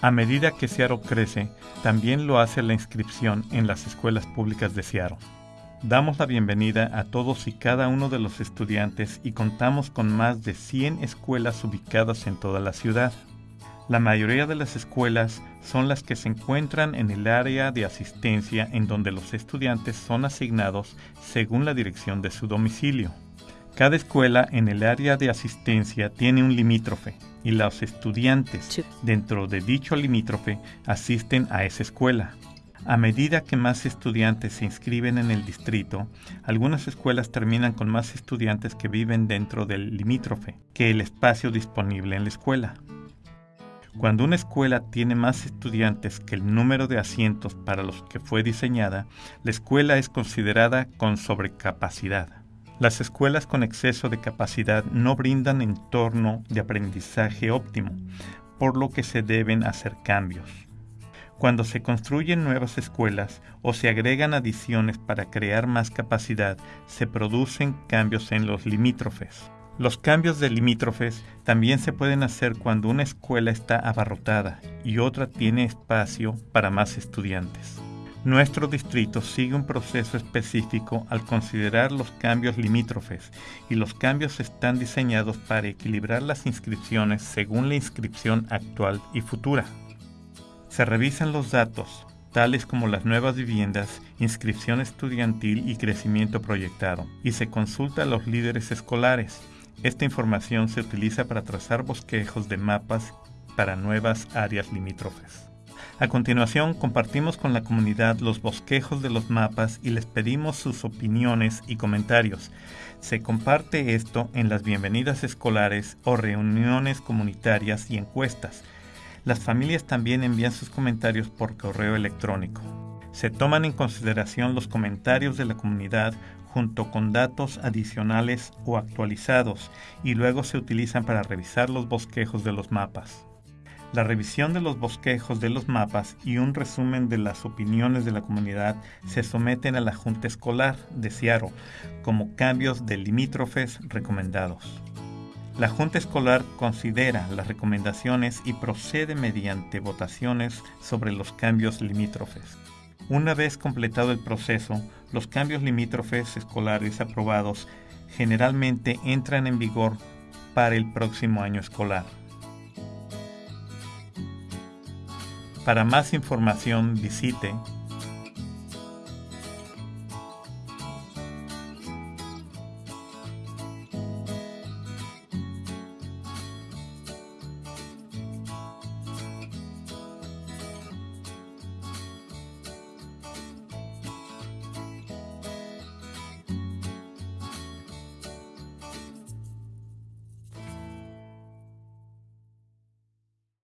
A medida que Seattle crece, también lo hace la inscripción en las escuelas públicas de Seattle. Damos la bienvenida a todos y cada uno de los estudiantes y contamos con más de 100 escuelas ubicadas en toda la ciudad. La mayoría de las escuelas son las que se encuentran en el área de asistencia en donde los estudiantes son asignados según la dirección de su domicilio. Cada escuela en el área de asistencia tiene un limítrofe y los estudiantes dentro de dicho limítrofe asisten a esa escuela. A medida que más estudiantes se inscriben en el distrito, algunas escuelas terminan con más estudiantes que viven dentro del limítrofe que el espacio disponible en la escuela. Cuando una escuela tiene más estudiantes que el número de asientos para los que fue diseñada, la escuela es considerada con sobrecapacidad. Las escuelas con exceso de capacidad no brindan entorno de aprendizaje óptimo, por lo que se deben hacer cambios. Cuando se construyen nuevas escuelas o se agregan adiciones para crear más capacidad, se producen cambios en los limítrofes. Los cambios de limítrofes también se pueden hacer cuando una escuela está abarrotada y otra tiene espacio para más estudiantes. Nuestro distrito sigue un proceso específico al considerar los cambios limítrofes y los cambios están diseñados para equilibrar las inscripciones según la inscripción actual y futura. Se revisan los datos, tales como las nuevas viviendas, inscripción estudiantil y crecimiento proyectado, y se consulta a los líderes escolares. Esta información se utiliza para trazar bosquejos de mapas para nuevas áreas limítrofes. A continuación, compartimos con la comunidad los bosquejos de los mapas y les pedimos sus opiniones y comentarios. Se comparte esto en las bienvenidas escolares o reuniones comunitarias y encuestas. Las familias también envían sus comentarios por correo electrónico. Se toman en consideración los comentarios de la comunidad junto con datos adicionales o actualizados y luego se utilizan para revisar los bosquejos de los mapas. La revisión de los bosquejos de los mapas y un resumen de las opiniones de la comunidad se someten a la Junta Escolar de Seattle como cambios de limítrofes recomendados. La Junta Escolar considera las recomendaciones y procede mediante votaciones sobre los cambios limítrofes. Una vez completado el proceso, los cambios limítrofes escolares aprobados generalmente entran en vigor para el próximo año escolar. Para más información visite